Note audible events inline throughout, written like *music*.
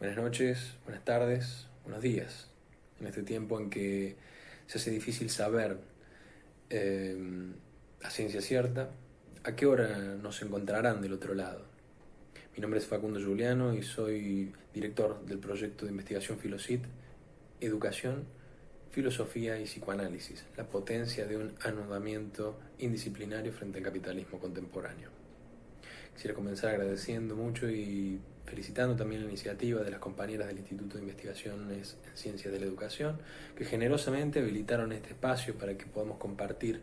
Buenas noches, buenas tardes, buenos días. En este tiempo en que se hace difícil saber eh, a ciencia cierta a qué hora nos encontrarán del otro lado. Mi nombre es Facundo Juliano y soy director del proyecto de investigación Filosit, Educación, Filosofía y Psicoanálisis, la potencia de un anudamiento indisciplinario frente al capitalismo contemporáneo. Quisiera comenzar agradeciendo mucho y felicitando también la iniciativa de las compañeras del Instituto de Investigaciones en Ciencias de la Educación, que generosamente habilitaron este espacio para que podamos compartir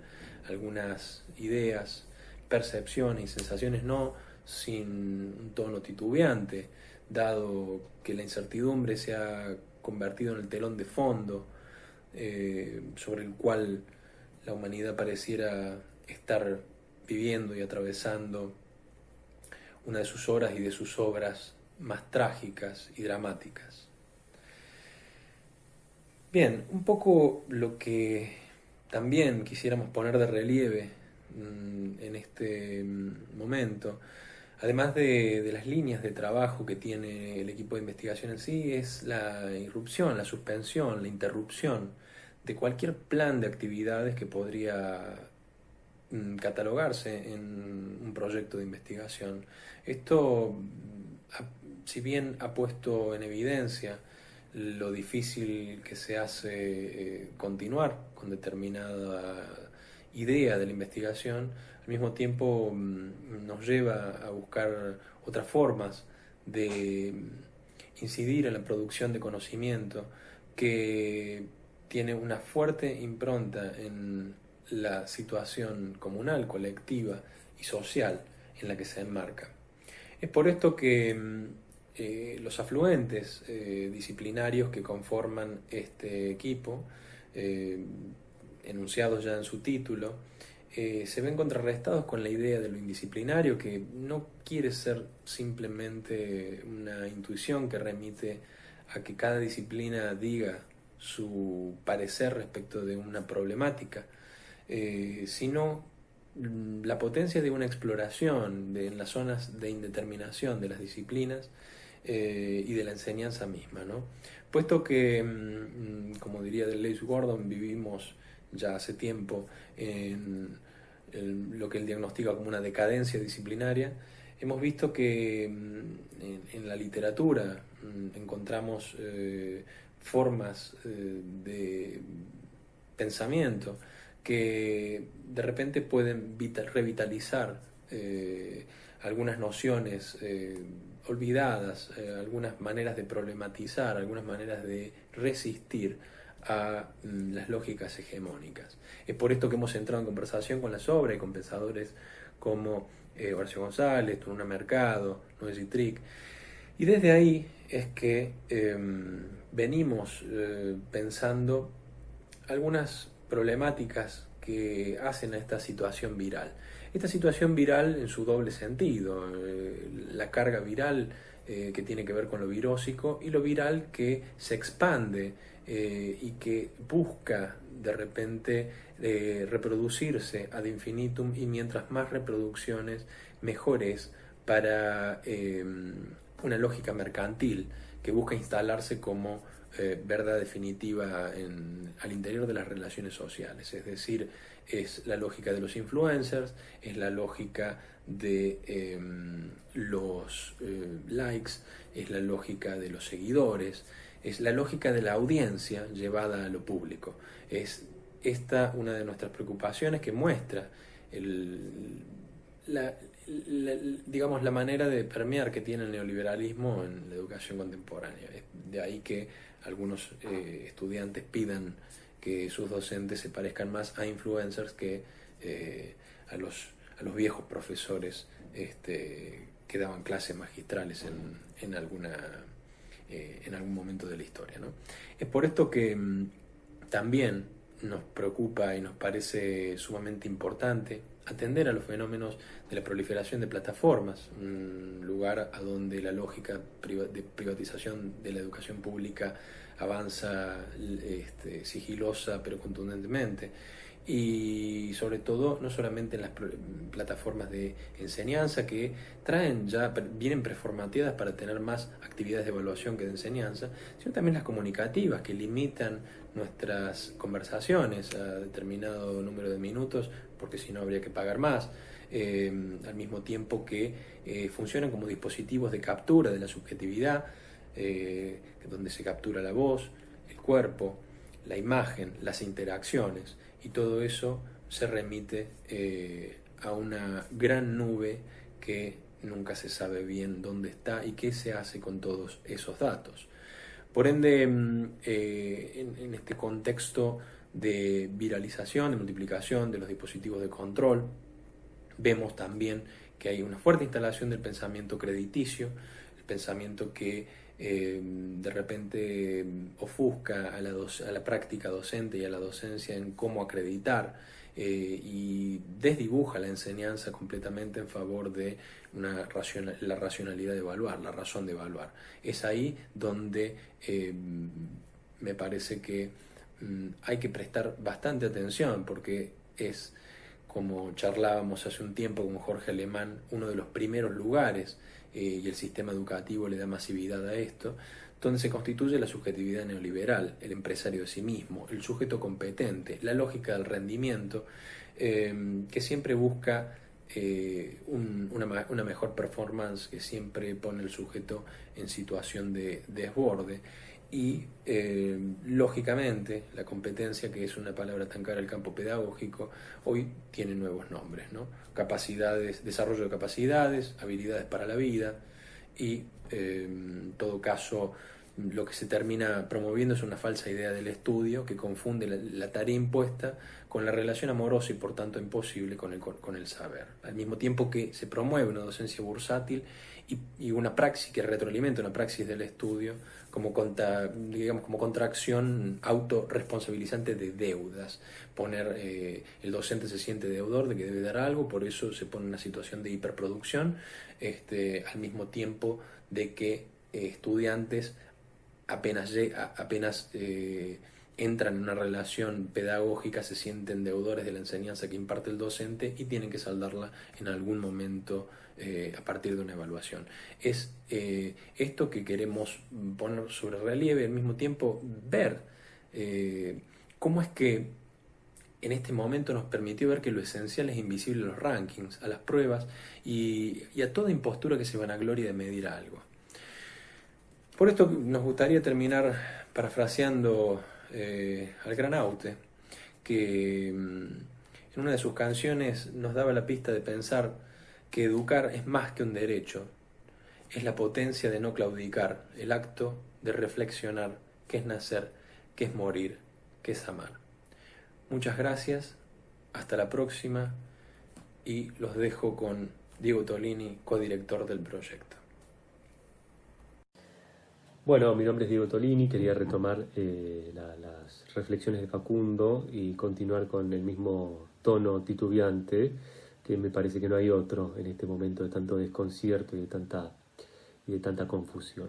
algunas ideas, percepciones y sensaciones, no sin un tono titubeante, dado que la incertidumbre se ha convertido en el telón de fondo eh, sobre el cual la humanidad pareciera estar viviendo y atravesando una de sus horas y de sus obras más trágicas y dramáticas. Bien, un poco lo que también quisiéramos poner de relieve mm, en este mm, momento, además de, las líneas de trabajo que tiene el equipo de investigación en sí, es la irrupción, la suspensión, la interrupción de cualquier plan de actividades que podría catalogarse en un proyecto de investigación. Esto si bien ha puesto en evidencia lo difícil que se hace eh, continuar con determinada idea de la investigación, al mismo tiempo mm, nos lleva a buscar otras formas de incidir en la producción de conocimiento que tiene una fuerte impronta en la situación comunal, colectiva y social en la que se enmarca. Es por esto que mm, eh, los afluentes eh, disciplinarios que conforman este equipo, eh, enunciados ya en su título, se ven contrarrestados con la idea de lo indisciplinario, que no quiere ser simplemente una intuición que remite a que cada disciplina diga su parecer respecto de una problemática, sino mm, la potencia de una exploración de, en las zonas de indeterminación de las disciplinas eh, y de la enseñanza misma. ¿no? Puesto que, mm, como diría Deleuze Gordon, vivimos ya hace tiempo en, lo que él diagnostica como una decadencia disciplinaria, hemos visto que mm, en, la literatura mm, encontramos eh, formas eh, de pensamiento que de repente pueden revitalizar algunas nociones olvidadas, eh, algunas maneras de problematizar, algunas maneras de resistir a mm, las lógicas hegemónicas. Es por esto que hemos entrado en conversación con las obras y con pensadores como eh, Horacio González, Turuna Mercado, Noé Trick. Y desde ahí es que em, venimos eh, pensando algunas problemáticas que hacen a esta situación viral. Esta situación viral en su doble sentido, eh, la carga viral eh, que tiene que ver con lo virósico y lo viral que se expande eh, y que busca de repente reproducirse ad infinitum y mientras más reproducciones mejores para una lógica mercantil que busca instalarse como verdad definitiva al interior de las relaciones sociales, es decir, es la lógica de los influencers, es la lógica de em, los eh, likes, es la lógica de los seguidores, es la lógica de la audiencia llevada a lo público. Es esta una de nuestras preocupaciones que muestra la, digamos, la manera de permear que tiene el neoliberalismo en la educación contemporánea. de ahí que algunos eh, estudiantes pidan que sus docentes se parezcan más a influencers que eh, a, los, a los viejos profesores este, que daban clases magistrales en, en alguna, eh, en algún momento de la historia. ¿no? Es por esto que mm, también nos preocupa y nos parece sumamente importante atender a los fenómenos de la proliferación de plataformas, un lugar a donde la lógica de privatización de la educación pública avanza este, sigilosa pero contundentemente. Y sobre todo no solamente en las plataformas de enseñanza que traen ya, vienen preformateadas para tener más actividades de evaluación que de enseñanza, sino también las comunicativas que limitan nuestras conversaciones a determinado número de minutos, porque si no habría que pagar más, eh, al mismo tiempo que eh, funcionan como dispositivos de captura de la subjetividad, eh, donde se captura la voz, el cuerpo, la imagen, las interacciones y todo eso se remite a una gran nube que nunca se sabe bien dónde está y qué se hace con todos esos datos. Por ende, mm, eh, en, este contexto de viralización, de multiplicación de los dispositivos de control, vemos también que hay una fuerte instalación del pensamiento crediticio, el pensamiento que eh, de repente ofusca a la, a la, práctica docente y a la docencia en cómo acreditar eh, y desdibuja la enseñanza completamente en favor de una la racionalidad de evaluar, la razón de evaluar. Es ahí donde eh, me parece que mm, hay que prestar bastante atención porque es, como charlábamos hace un tiempo con Jorge Alemán, uno de los primeros lugares eh, y el sistema educativo le da masividad a esto, donde se constituye la subjetividad neoliberal, el empresario de sí mismo, el sujeto competente, la lógica del rendimiento, eh, que siempre busca eh, una, mejor performance, que siempre pone el sujeto en situación de, desborde. Y lógicamente la competencia, que es una palabra tan cara al campo pedagógico, hoy tiene nuevos nombres, ¿no? capacidades, desarrollo de capacidades, habilidades para la vida y eh, en todo caso lo que se termina promoviendo es una falsa idea del estudio que confunde la, tarea impuesta con la relación amorosa y por tanto imposible con el, con el saber. Al mismo tiempo que se promueve una docencia bursátil y, una praxis que retroalimenta una praxis del estudio como, digamos, como contracción autorresponsabilizante de deudas. Poner, eh, el docente se siente deudor de que debe dar algo, por eso se pone en una situación de hiperproducción, este, al mismo tiempo de que eh, estudiantes apenas, apenas eh, entran en una relación pedagógica, se sienten deudores de la enseñanza que imparte el docente y tienen que saldarla en algún momento eh, a partir de una evaluación. Es eh, esto que queremos poner sobre relieve al mismo tiempo ver cómo es que en este momento nos permitió ver que lo esencial es invisible a los rankings, a las pruebas y, y a toda impostura que se van a gloria de medir algo. Por esto nos gustaría terminar parafraseando eh, al Granaute, que mm, en una de sus canciones nos daba la pista de pensar que educar es más que un derecho, es la potencia de no claudicar, el acto de reflexionar qué es nacer, qué es morir, qué es amar. Muchas gracias, hasta la próxima y los dejo con Diego Tolini, codirector del proyecto. Bueno, mi nombre es Diego Tolini, quería retomar eh, las reflexiones de Facundo y continuar con el mismo tono titubeante, que me parece que no hay otro en este momento de tanto desconcierto y de tanta, y de tanta confusión.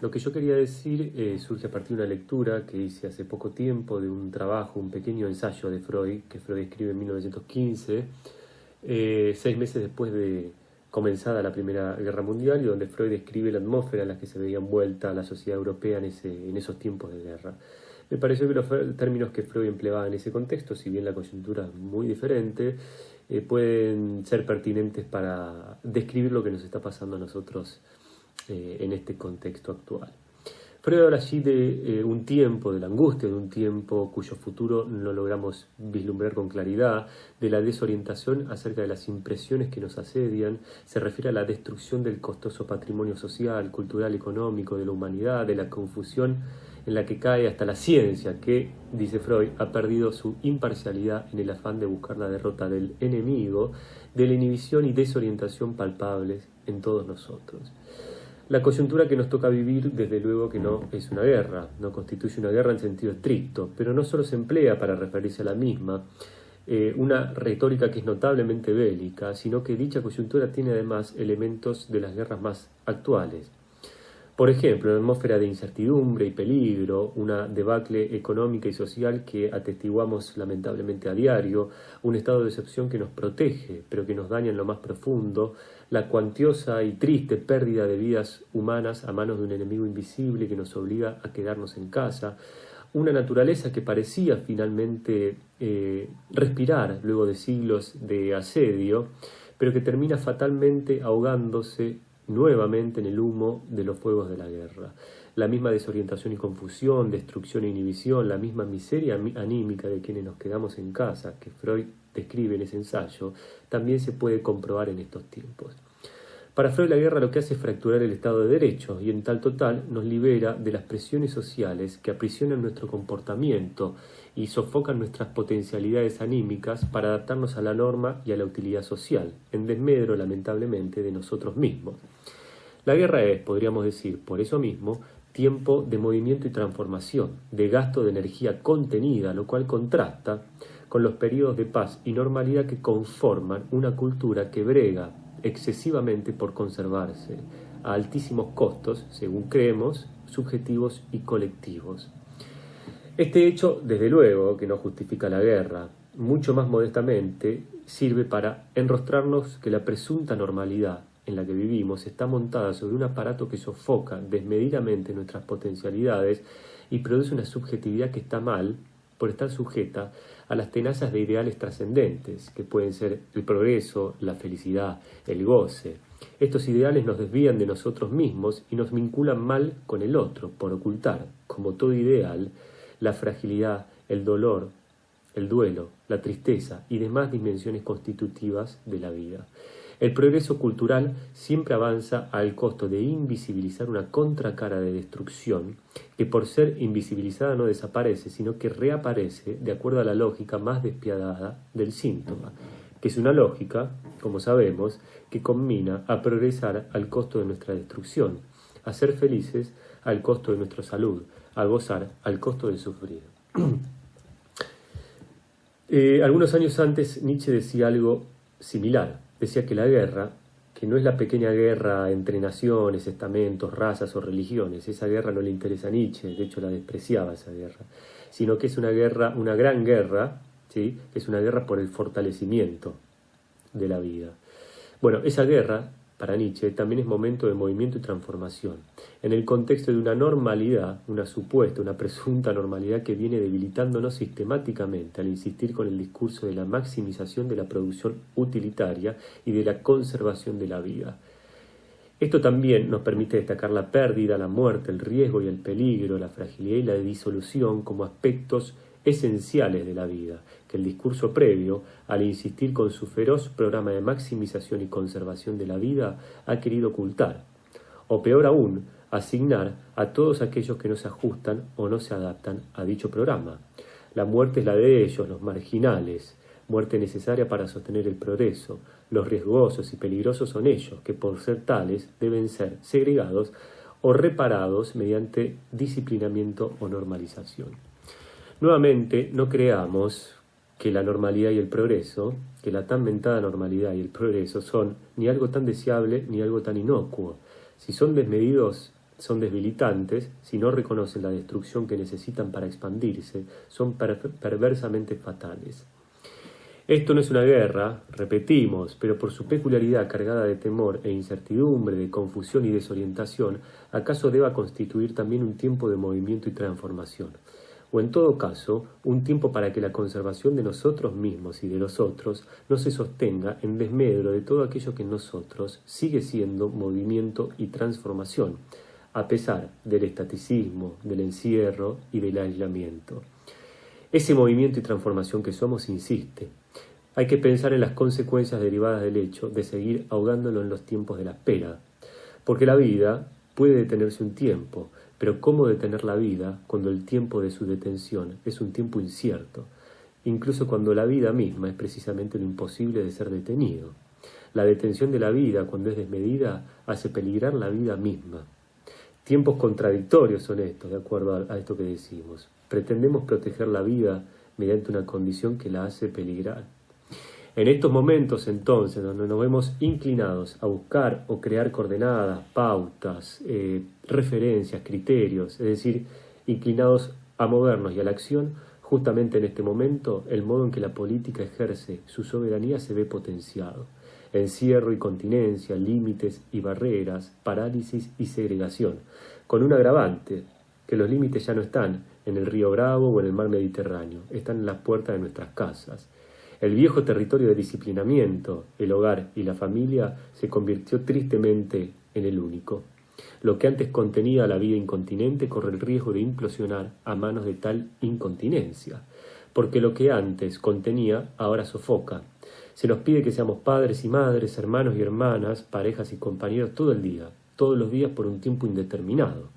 Lo que yo quería decir eh, surge a partir de una lectura que hice hace poco tiempo de un trabajo, un pequeño ensayo de Freud, que Freud escribe en 1915, eh, seis meses después de comenzada la Primera Guerra Mundial y donde Freud describe la atmósfera en la que se veía envuelta la sociedad europea en, ese, en esos tiempos de guerra. Me pareció que los términos que Freud empleaba en ese contexto, si bien la coyuntura es muy diferente, eh, pueden ser pertinentes para describir lo que nos está pasando a nosotros eh, en este contexto actual. Habla allí de eh, un tiempo, de la angustia de un tiempo cuyo futuro no logramos vislumbrar con claridad, de la desorientación acerca de las impresiones que nos asedian, se refiere a la destrucción del costoso patrimonio social, cultural, económico de la humanidad, de la confusión en la que cae hasta la ciencia, que, dice Freud, ha perdido su imparcialidad en el afán de buscar la derrota del enemigo, de la inhibición y desorientación palpables en todos nosotros. La coyuntura que nos toca vivir, desde luego que no es una guerra, no constituye una guerra en sentido estricto, pero no solo se emplea para referirse a la misma, eh, una retórica que es notablemente bélica, sino que dicha coyuntura tiene además elementos de las guerras más actuales. Por ejemplo, una atmósfera de incertidumbre y peligro, una debacle económica y social que atestiguamos lamentablemente a diario, un estado de excepción que nos protege, pero que nos daña en lo más profundo, la cuantiosa y triste pérdida de vidas humanas a manos de un enemigo invisible que nos obliga a quedarnos en casa, una naturaleza que parecía finalmente eh, respirar luego de siglos de asedio, pero que termina fatalmente ahogándose nuevamente en el humo de los fuegos de la guerra. La misma desorientación y confusión, destrucción e inhibición, la misma miseria anímica de quienes nos quedamos en casa, que Freud describe en ese ensayo, también se puede comprobar en estos tiempos. Para Freud la guerra lo que hace es fracturar el Estado de Derecho y en tal total nos libera de las presiones sociales que aprisionan nuestro comportamiento y sofocan nuestras potencialidades anímicas para adaptarnos a la norma y a la utilidad social, en desmedro lamentablemente de nosotros mismos. La guerra es, podríamos decir, por eso mismo, tiempo de movimiento y transformación, de gasto de energía contenida, lo cual contrasta con los periodos de paz y normalidad que conforman una cultura que brega excesivamente por conservarse, a altísimos costos, según creemos, subjetivos y colectivos. Este hecho, desde luego, que no justifica la guerra, mucho más modestamente, sirve para enrostrarnos que la presunta normalidad en la que vivimos está montada sobre un aparato que sofoca desmedidamente nuestras potencialidades y produce una subjetividad que está mal por estar sujeta a las tenazas de ideales trascendentes, que pueden ser el progreso, la felicidad, el goce. Estos ideales nos desvían de nosotros mismos y nos vinculan mal con el otro, por ocultar, como todo ideal, la fragilidad, el dolor, el duelo, la tristeza y demás dimensiones constitutivas de la vida. El progreso cultural siempre avanza al costo de invisibilizar una contracara de destrucción que por ser invisibilizada no desaparece, sino que reaparece de acuerdo a la lógica más despiadada del síntoma, que es una lógica, como sabemos, que combina a progresar al costo de nuestra destrucción, a ser felices al costo de nuestra salud, a gozar al costo de sufrir. *clears throat* Eh, algunos años antes Nietzsche decía algo similar decía que la guerra, que no es la pequeña guerra entre naciones, estamentos, razas o religiones, esa guerra no le interesa a Nietzsche, de hecho la despreciaba esa guerra, sino que es una guerra, una gran guerra, ¿sí? es una guerra por el fortalecimiento de la vida. Bueno, esa guerra para Nietzsche también es momento de movimiento y transformación, en el contexto de una normalidad, una supuesta, una presunta normalidad que viene debilitándonos sistemáticamente al insistir con el discurso de la maximización de la producción utilitaria y de la conservación de la vida. Esto también nos permite destacar la pérdida, la muerte, el riesgo y el peligro, la fragilidad y la disolución como aspectos esenciales de la vida, que el discurso previo, al insistir con su feroz programa de maximización y conservación de la vida, ha querido ocultar, o peor aún, asignar a todos aquellos que no se ajustan o no se adaptan a dicho programa. La muerte es la de ellos, los marginales, muerte necesaria para sostener el progreso. Los riesgosos y peligrosos son ellos, que por ser tales deben ser segregados o reparados mediante disciplinamiento o normalización. Nuevamente, no creamos que la normalidad y el progreso, que la tan mentada normalidad y el progreso son ni algo tan deseable ni algo tan inocuo. Si son desmedidos, son debilitantes, si no reconocen la destrucción que necesitan para expandirse, son perversamente fatales. Esto no es una guerra, repetimos, pero por su peculiaridad cargada de temor e incertidumbre, de confusión y desorientación, acaso deba constituir también un tiempo de movimiento y transformación o en todo caso, un tiempo para que la conservación de nosotros mismos y de los otros no se sostenga en desmedro de todo aquello que en nosotros sigue siendo movimiento y transformación, a pesar del estaticismo, del encierro y del aislamiento. Ese movimiento y transformación que somos insiste. Hay que pensar en las consecuencias derivadas del hecho de seguir ahogándolo en los tiempos de la espera, porque la vida puede detenerse un tiempo, pero ¿cómo detener la vida cuando el tiempo de su detención es un tiempo incierto? Incluso cuando la vida misma es precisamente lo imposible de ser detenido. La detención de la vida, cuando es desmedida, hace peligrar la vida misma. Tiempos contradictorios son estos, de acuerdo a, esto que decimos. Pretendemos proteger la vida mediante una condición que la hace peligrar. En estos momentos entonces, donde nos vemos inclinados a buscar o crear coordenadas, pautas, eh, referencias, criterios, es decir, inclinados a movernos y a la acción, justamente en este momento el modo en que la política ejerce su soberanía se ve potenciado. Encierro y continencia, límites y barreras, parálisis y segregación, con un agravante, que los límites ya no están en el río Bravo o en el mar Mediterráneo, están en las puertas de nuestras casas. El viejo territorio de disciplinamiento, el hogar y la familia se convirtió tristemente en el único. Lo que antes contenía la vida incontinente corre el riesgo de implosionar a manos de tal incontinencia, porque lo que antes contenía ahora sofoca. Se nos pide que seamos padres y madres, hermanos y hermanas, parejas y compañeros todo el día, todos los días por un tiempo indeterminado.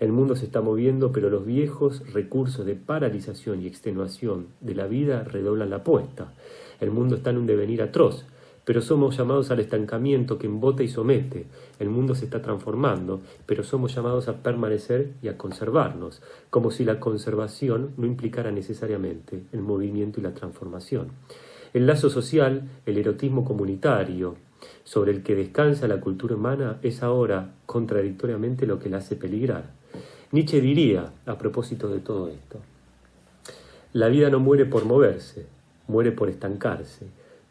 El mundo se está moviendo, pero los viejos recursos de paralización y extenuación de la vida redoblan la apuesta. El mundo está en un devenir atroz, pero somos llamados al estancamiento que embota y somete. El mundo se está transformando, pero somos llamados a permanecer y a conservarnos, como si la conservación no implicara necesariamente el movimiento y la transformación. El lazo social, el erotismo comunitario, sobre el que descansa la cultura humana, es ahora contradictoriamente lo que la hace peligrar. Nietzsche diría, a propósito de todo esto, la vida no muere por moverse, muere por estancarse.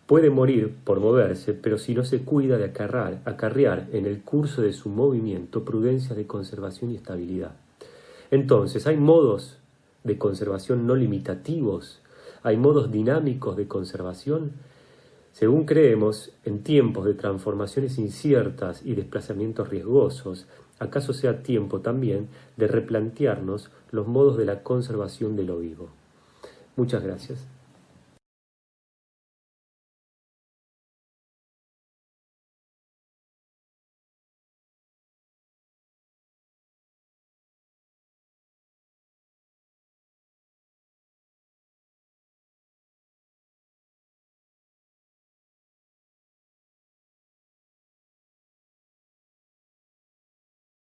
Puede morir por moverse, pero si no se cuida de acarrear, acarrear en el curso de su movimiento prudencia de conservación y estabilidad. Entonces, hay modos de conservación no limitativos, hay modos dinámicos de conservación. Según creemos, en tiempos de transformaciones inciertas y desplazamientos riesgosos, acaso sea tiempo también de replantearnos los modos de la conservación de lo vivo. Muchas gracias.